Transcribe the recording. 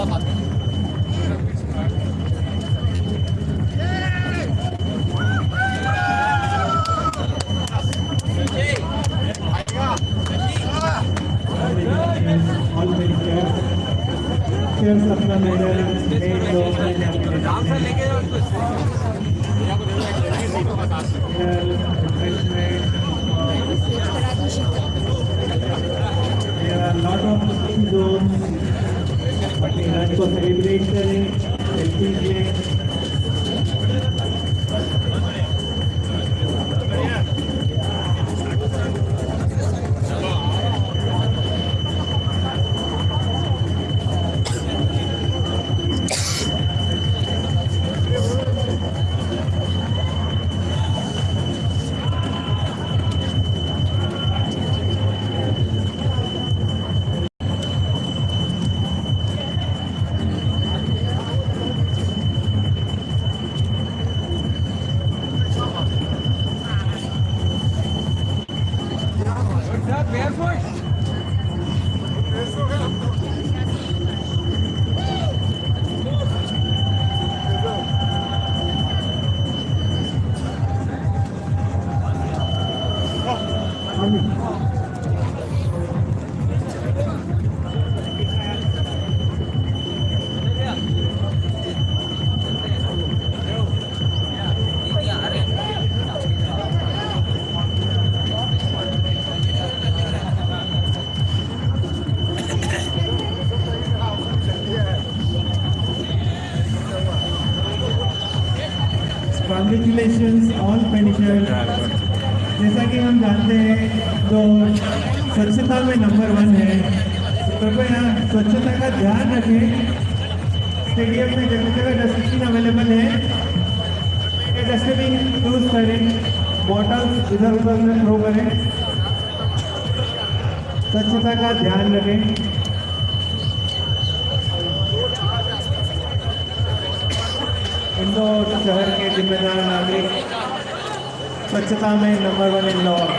आप Chairs अपना medal of cooking zones. इनको सेलिब्रेट करें Jesus! कॉन्ग्रेचुलेशन ऑल फिनिशर जैसा कि हम जानते हैं तो स्वच्छता में नंबर वन है। तो कृपया स्वच्छता का ध्यान रखें। स्टेडियम में जगह जगह डस्टबिन अवेलेबल है। डस्टबिन यूज़ करें। बॉटल्स इधर उधर में थ्रो करें। स्वच्छता का ध्यान रखें। इंदौर शहर जिम्मेदार नागरिक स्वच्छता में नंबर वन इंदौर